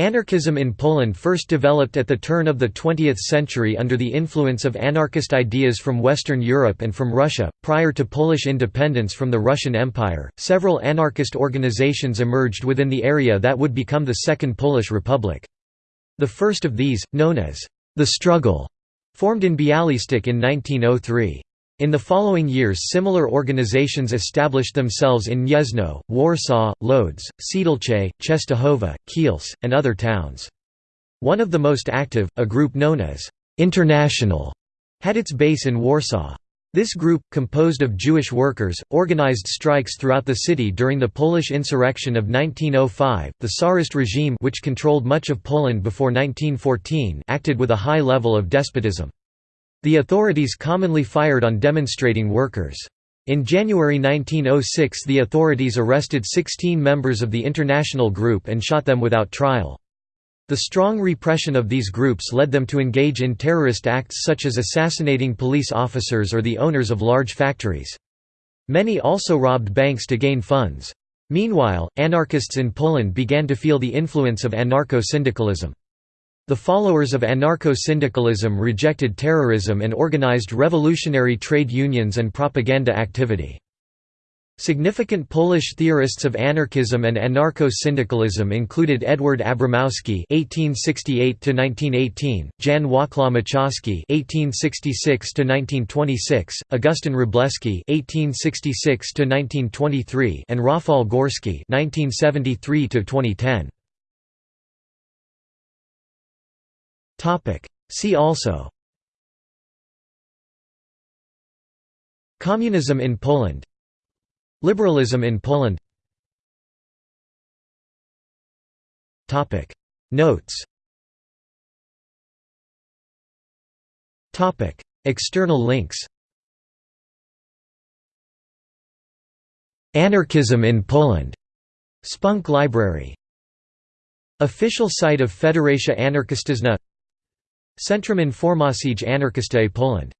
Anarchism in Poland first developed at the turn of the 20th century under the influence of anarchist ideas from Western Europe and from Russia. Prior to Polish independence from the Russian Empire, several anarchist organizations emerged within the area that would become the Second Polish Republic. The first of these, known as the Struggle, formed in Bialystok in 1903. In the following years similar organizations established themselves in Gniezno, Warsaw, Lodz, Siedlce, Częstochowa, Kielce, and other towns. One of the most active, a group known as «International», had its base in Warsaw. This group, composed of Jewish workers, organized strikes throughout the city during the Polish insurrection of 1905. The Tsarist regime, which controlled much of Poland before 1914, acted with a high level of despotism. The authorities commonly fired on demonstrating workers. In January 1906 the authorities arrested 16 members of the international group and shot them without trial. The strong repression of these groups led them to engage in terrorist acts such as assassinating police officers or the owners of large factories. Many also robbed banks to gain funds. Meanwhile, anarchists in Poland began to feel the influence of anarcho-syndicalism. The followers of anarcho-syndicalism rejected terrorism and organized revolutionary trade unions and propaganda activity. Significant Polish theorists of anarchism and anarcho-syndicalism included Edward Abramowski (1868–1918), Jan Wacław Machajski (1866–1926), Augustin Wróblewski (1866–1923), and Rafał Gorski (1973–2010). See also. Communism in Poland. Liberalism in Poland. Topic. Notes. Topic. External links. Anarchism in Poland. Spunk Library. Official site of Federacja Anarchistyczna Centrum Informacji Anarchistycznej Poland